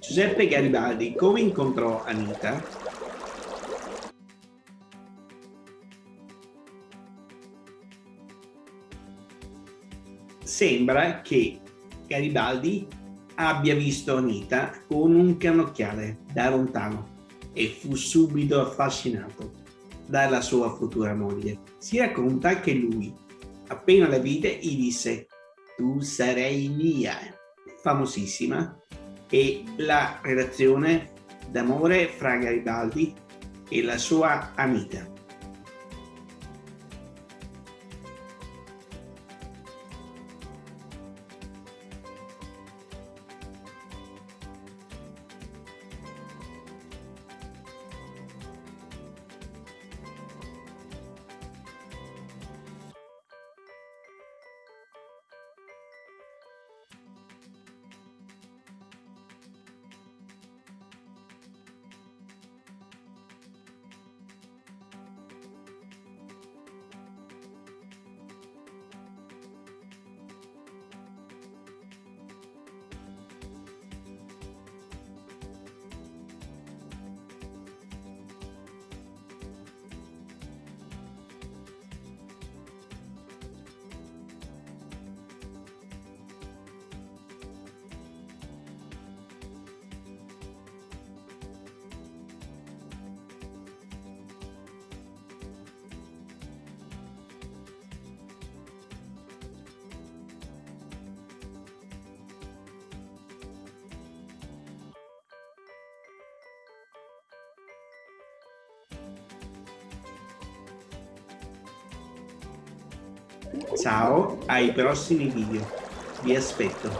Giuseppe Garibaldi come incontrò Anita? Sembra che Garibaldi abbia visto Anita con un cannocchiale da lontano e fu subito affascinato dalla sua futura moglie. Si racconta che lui, appena la vide, gli disse tu sarei mia, famosissima, e la relazione d'amore fra Garibaldi e la sua amica. Ciao, ai prossimi video. Vi aspetto.